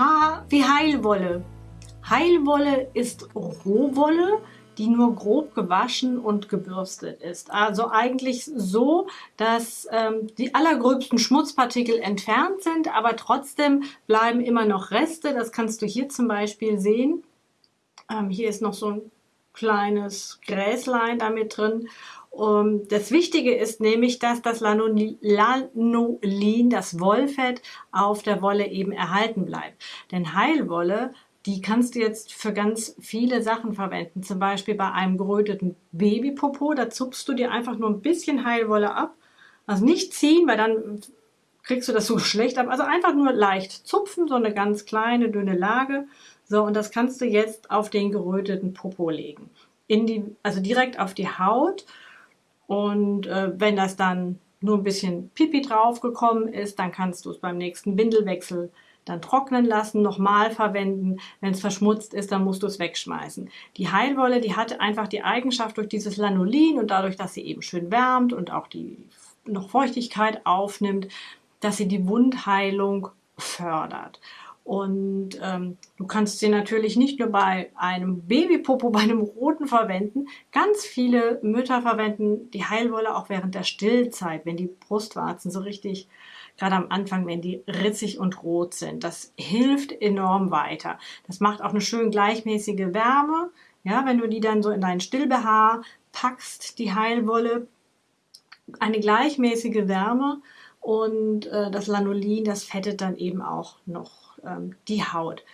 Haar wie Heilwolle. Heilwolle ist Rohwolle, die nur grob gewaschen und gebürstet ist. Also eigentlich so, dass ähm, die allergröbsten Schmutzpartikel entfernt sind, aber trotzdem bleiben immer noch Reste. Das kannst du hier zum Beispiel sehen. Ähm, hier ist noch so ein kleines Gräslein damit drin. Um, das Wichtige ist nämlich, dass das Lanolin, das Wollfett, auf der Wolle eben erhalten bleibt. Denn Heilwolle, die kannst du jetzt für ganz viele Sachen verwenden. Zum Beispiel bei einem geröteten Babypopo, da zupfst du dir einfach nur ein bisschen Heilwolle ab. Also nicht ziehen, weil dann kriegst du das so schlecht ab. Also einfach nur leicht zupfen, so eine ganz kleine, dünne Lage. So, und das kannst du jetzt auf den geröteten Popo legen. In die, also direkt auf die Haut und äh, wenn das dann nur ein bisschen Pipi draufgekommen ist, dann kannst du es beim nächsten Windelwechsel dann trocknen lassen, nochmal verwenden. Wenn es verschmutzt ist, dann musst du es wegschmeißen. Die Heilwolle, die hat einfach die Eigenschaft durch dieses Lanolin und dadurch, dass sie eben schön wärmt und auch die noch Feuchtigkeit aufnimmt, dass sie die Wundheilung fördert. Und ähm, du kannst sie natürlich nicht nur bei einem Babypopo, bei einem roten verwenden. Ganz viele Mütter verwenden die Heilwolle auch während der Stillzeit, wenn die Brustwarzen so richtig, gerade am Anfang, wenn die ritzig und rot sind. Das hilft enorm weiter. Das macht auch eine schön gleichmäßige Wärme. Ja, wenn du die dann so in dein Stillbehaar packst, die Heilwolle, eine gleichmäßige Wärme und äh, das Lanolin, das fettet dann eben auch noch ähm, die Haut.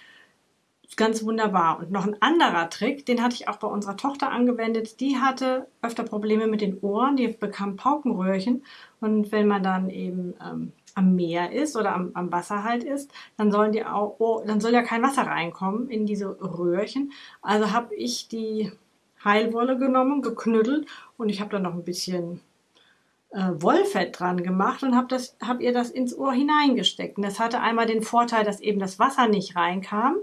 Ganz wunderbar. Und noch ein anderer Trick, den hatte ich auch bei unserer Tochter angewendet. Die hatte öfter Probleme mit den Ohren, die bekam Paukenröhrchen. Und wenn man dann eben ähm, am Meer ist oder am, am, Wasser halt ist, dann sollen die auch, oh, dann soll ja kein Wasser reinkommen in diese Röhrchen. Also habe ich die Heilwolle genommen, geknüttelt und ich habe dann noch ein bisschen äh, Wollfett dran gemacht und habe hab ihr das ins Ohr hineingesteckt. Und das hatte einmal den Vorteil, dass eben das Wasser nicht reinkam.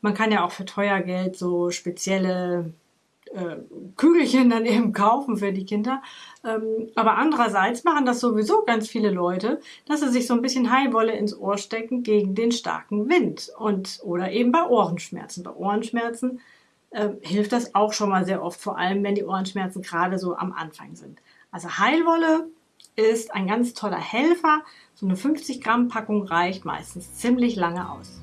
Man kann ja auch für teuer Geld so spezielle äh, Kügelchen dann eben kaufen für die Kinder. Ähm, aber andererseits machen das sowieso ganz viele Leute, dass sie sich so ein bisschen Heilwolle ins Ohr stecken gegen den starken Wind und oder eben bei Ohrenschmerzen. Bei Ohrenschmerzen äh, hilft das auch schon mal sehr oft, vor allem wenn die Ohrenschmerzen gerade so am Anfang sind. Also Heilwolle ist ein ganz toller Helfer. So eine 50 Gramm Packung reicht meistens ziemlich lange aus.